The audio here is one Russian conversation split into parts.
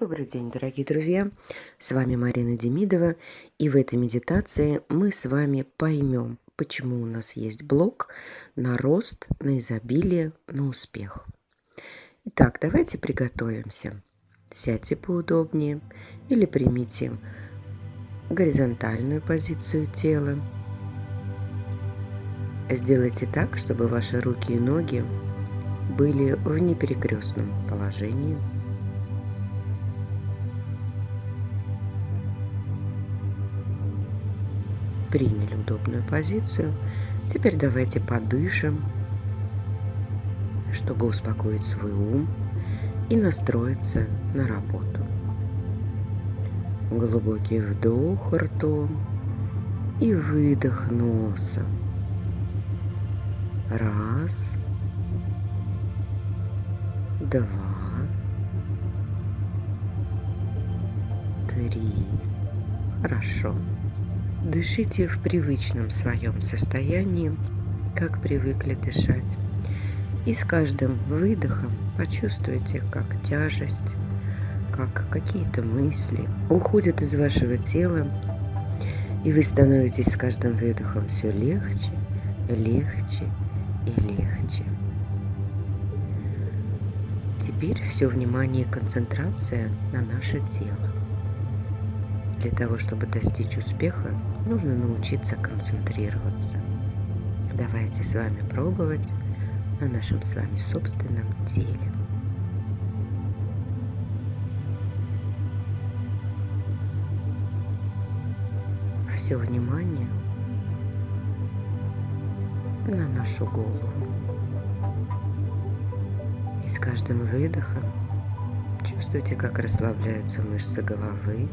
Добрый день, дорогие друзья! С вами Марина Демидова, и в этой медитации мы с вами поймем, почему у нас есть блок на рост, на изобилие, на успех. Итак, давайте приготовимся. Сядьте поудобнее или примите горизонтальную позицию тела. Сделайте так, чтобы ваши руки и ноги были в неперекрестном положении – приняли удобную позицию. Теперь давайте подышим, чтобы успокоить свой ум и настроиться на работу. Глубокий вдох ртом и выдох носом. Раз, два, три. Хорошо. Дышите в привычном своем состоянии, как привыкли дышать. И с каждым выдохом почувствуйте, как тяжесть, как какие-то мысли уходят из вашего тела, и вы становитесь с каждым выдохом все легче, легче и легче. Теперь все внимание и концентрация на наше тело. Для того, чтобы достичь успеха, нужно научиться концентрироваться. Давайте с вами пробовать на нашем с вами собственном теле. Все внимание на нашу голову. И с каждым выдохом чувствуйте, как расслабляются мышцы головы,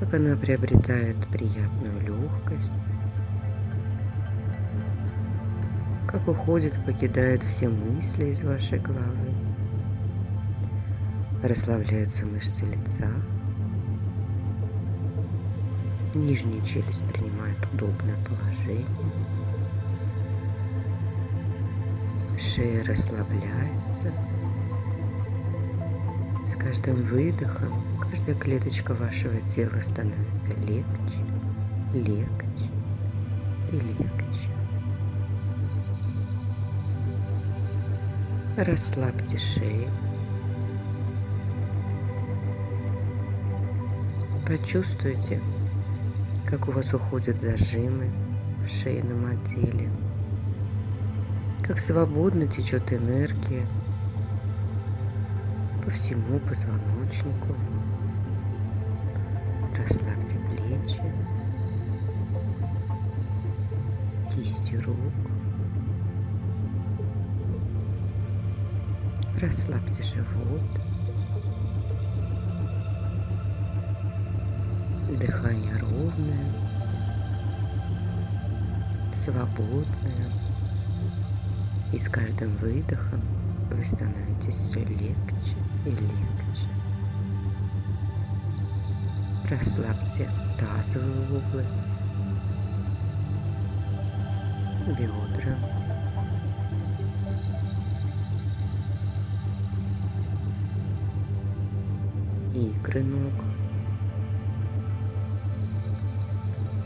как она приобретает приятную легкость, как уходит, покидают все мысли из вашей головы, расслабляются мышцы лица, нижняя челюсть принимает удобное положение, шея расслабляется, каждым выдохом каждая клеточка вашего тела становится легче, легче и легче. Расслабьте шею. Почувствуйте, как у вас уходят зажимы в шейном отделе, как свободно течет энергия по всему позвоночнику. Расслабьте плечи, кисти рук. Расслабьте живот. Дыхание ровное, свободное. И с каждым выдохом вы становитесь все легче и легче. Расслабьте тазовую область, бедра, икры ног.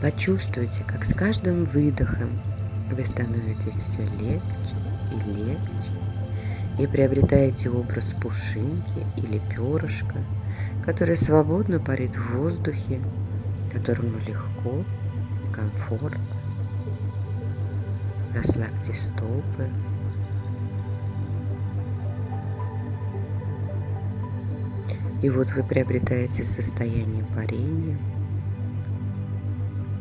Почувствуйте, как с каждым выдохом вы становитесь все легче и легче и приобретаете образ пушинки или перышка – который свободно парит в воздухе, которому легко и комфортно. Расслабьте стопы. И вот вы приобретаете состояние парения.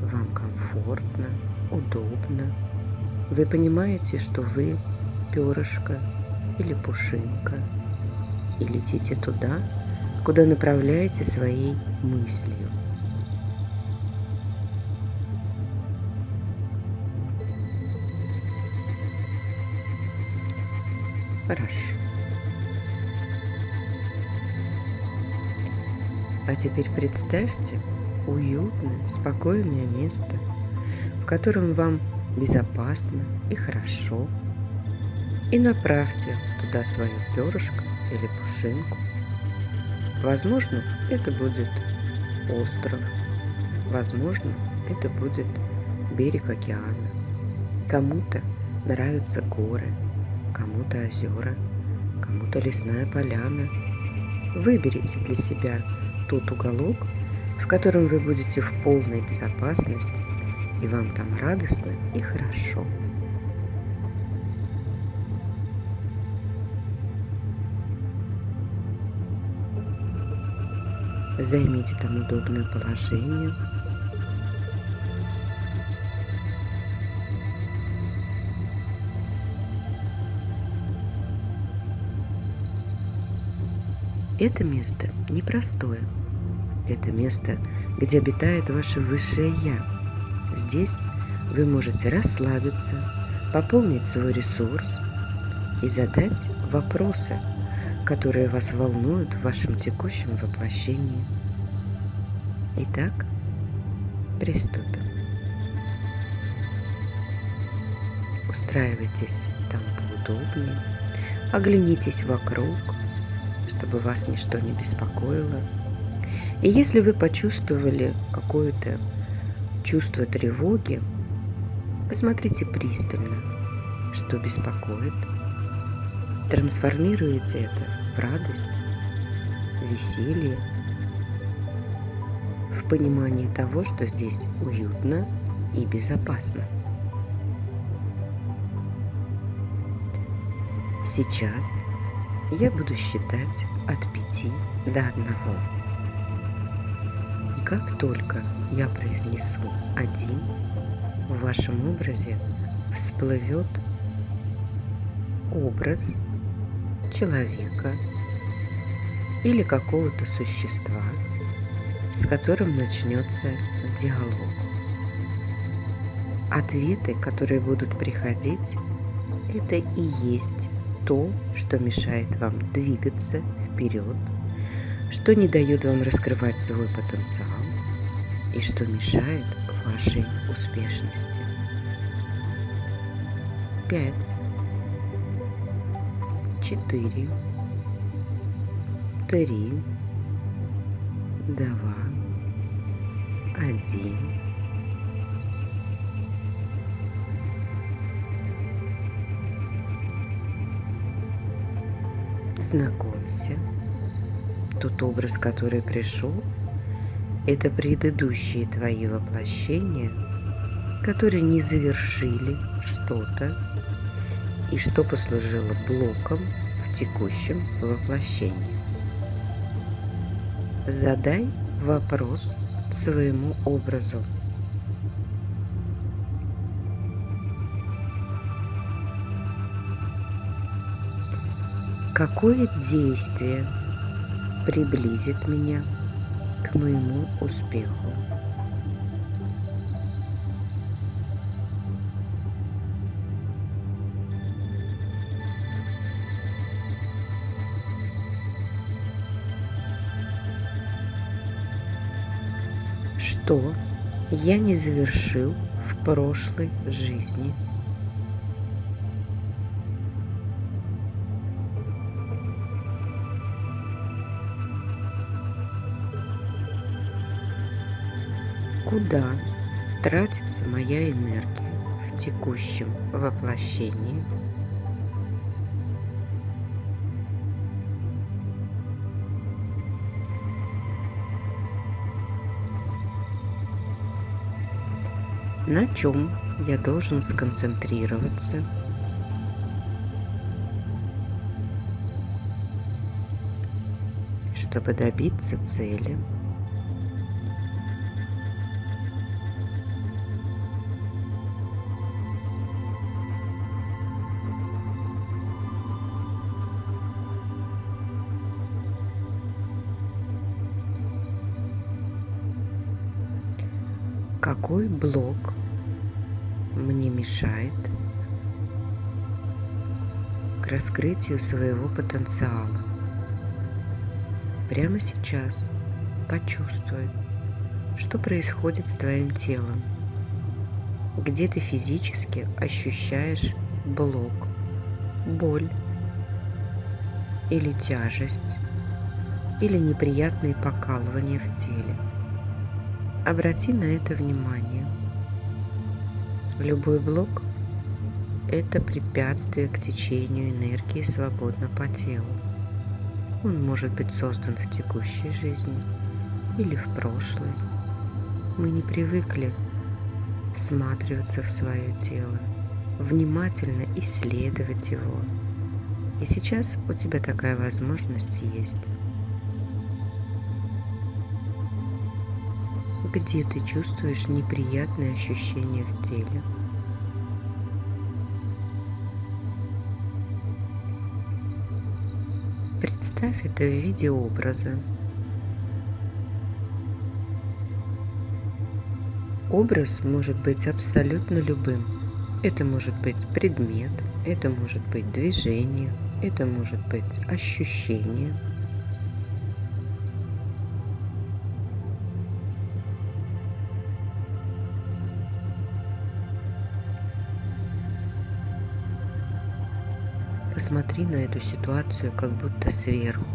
Вам комфортно, удобно. Вы понимаете, что вы перышко или пушинка. И летите туда, куда направляете своей мыслью. Хорошо. А теперь представьте уютное, спокойное место, в котором вам безопасно и хорошо. И направьте туда свое перышко или пушинку – Возможно, это будет остров. Возможно, это будет берег океана. Кому-то нравятся горы, кому-то озера, кому-то лесная поляна. Выберите для себя тот уголок, в котором вы будете в полной безопасности, и вам там радостно и хорошо. Займите там удобное положение. Это место непростое. Это место, где обитает ваше высшее Я. Здесь вы можете расслабиться, пополнить свой ресурс и задать вопросы – которые вас волнуют в вашем текущем воплощении. Итак, приступим. Устраивайтесь там поудобнее, оглянитесь вокруг, чтобы вас ничто не беспокоило. И если вы почувствовали какое-то чувство тревоги, посмотрите пристально, что беспокоит – Трансформируете это в радость, веселье, в понимании того, что здесь уютно и безопасно. Сейчас я буду считать от пяти до одного. И как только я произнесу один, в вашем образе всплывет образ человека или какого-то существа, с которым начнется диалог. Ответы, которые будут приходить, это и есть то, что мешает вам двигаться вперед, что не дает вам раскрывать свой потенциал и что мешает вашей успешности. Пять четыре, три, два, один. Знакомься. Тот образ, который пришел, это предыдущие твои воплощения, которые не завершили что-то и что послужило блоком в текущем воплощении. Задай вопрос своему образу. Какое действие приблизит меня к моему успеху? Что я не завершил в прошлой жизни. Куда тратится моя энергия в текущем воплощении – на чем я должен сконцентрироваться. чтобы добиться цели. какой блок мне мешает к раскрытию своего потенциала. Прямо сейчас почувствуй, что происходит с твоим телом, где ты физически ощущаешь блок, боль или тяжесть, или неприятные покалывания в теле. Обрати на это внимание. Любой блок – это препятствие к течению энергии свободно по телу. Он может быть создан в текущей жизни или в прошлой. Мы не привыкли всматриваться в свое тело, внимательно исследовать его. И сейчас у тебя такая возможность есть. Где ты чувствуешь неприятные ощущения в теле. Представь это в виде образа. Образ может быть абсолютно любым. Это может быть предмет, это может быть движение, это может быть ощущение – Посмотри на эту ситуацию как будто сверху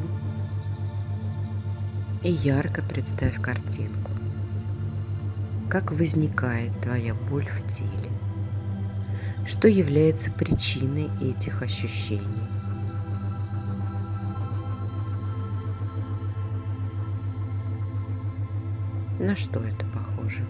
и ярко представь картинку. Как возникает твоя боль в теле? Что является причиной этих ощущений? На что это похоже?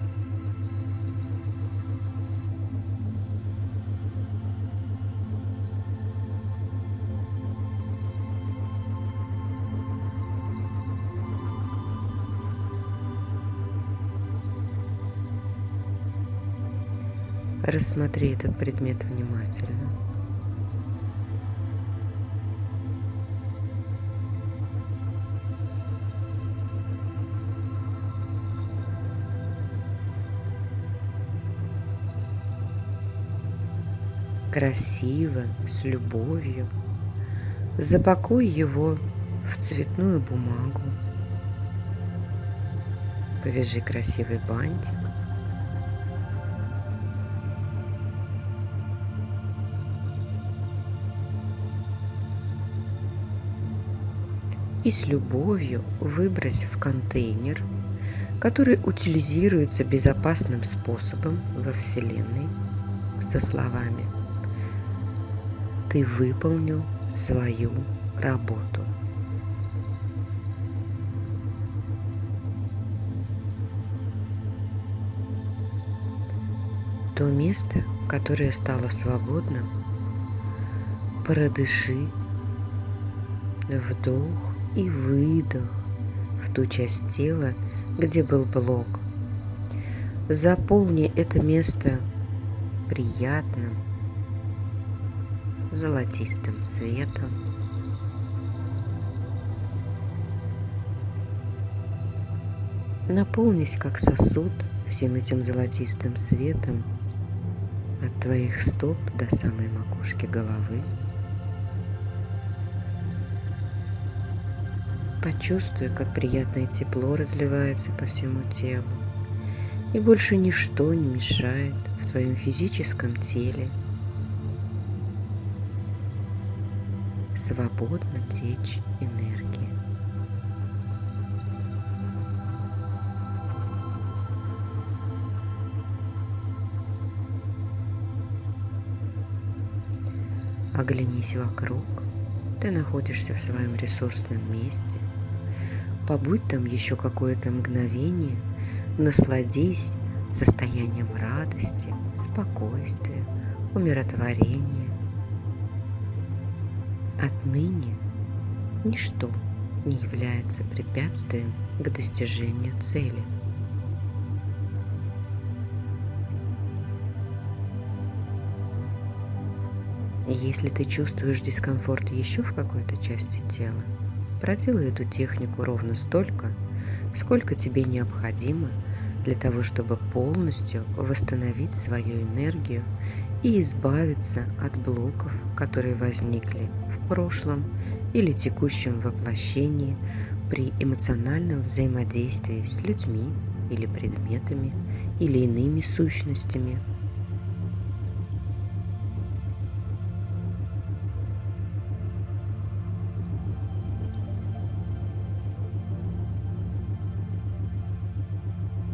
Рассмотри этот предмет внимательно. Красиво, с любовью. Запакуй его в цветную бумагу. Повяжи красивый бантик. И с любовью выбрось в контейнер, который утилизируется безопасным способом во Вселенной со словами «Ты выполнил свою работу». То место, которое стало свободным, продыши вдох и выдох в ту часть тела, где был блок. Заполни это место приятным золотистым светом. Наполнись как сосуд всем этим золотистым светом от твоих стоп до самой макушки головы. Почувствуй, как приятное тепло разливается по всему телу. И больше ничто не мешает в твоем физическом теле свободно течь энергия. Оглянись вокруг. Ты находишься в своем ресурсном месте – Побудь там еще какое-то мгновение, насладись состоянием радости, спокойствия, умиротворения. Отныне ничто не является препятствием к достижению цели. Если ты чувствуешь дискомфорт еще в какой-то части тела, Проделай эту технику ровно столько, сколько тебе необходимо для того, чтобы полностью восстановить свою энергию и избавиться от блоков, которые возникли в прошлом или текущем воплощении при эмоциональном взаимодействии с людьми или предметами или иными сущностями –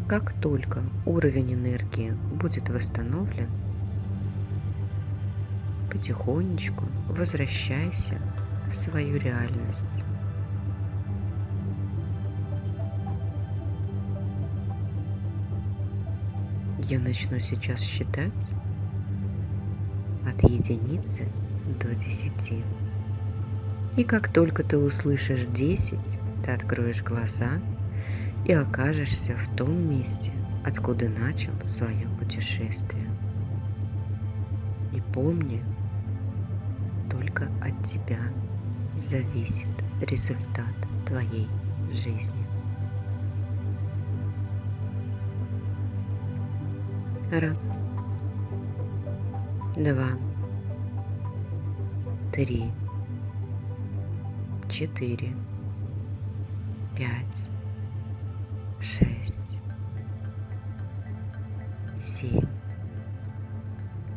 Как только уровень энергии будет восстановлен, потихонечку возвращайся в свою реальность. Я начну сейчас считать от единицы до десяти. И как только ты услышишь десять, ты откроешь глаза и окажешься в том месте, откуда начал свое путешествие. И помни, только от тебя зависит результат твоей жизни. Раз. Два. Три. Четыре. Пять. Шесть. Семь.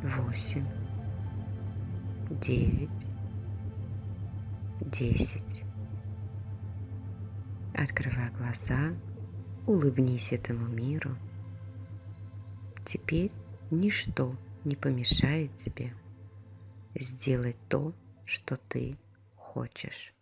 Восемь. Девять. Десять. Открывай глаза, улыбнись этому миру – Теперь ничто не помешает тебе сделать то, что ты хочешь.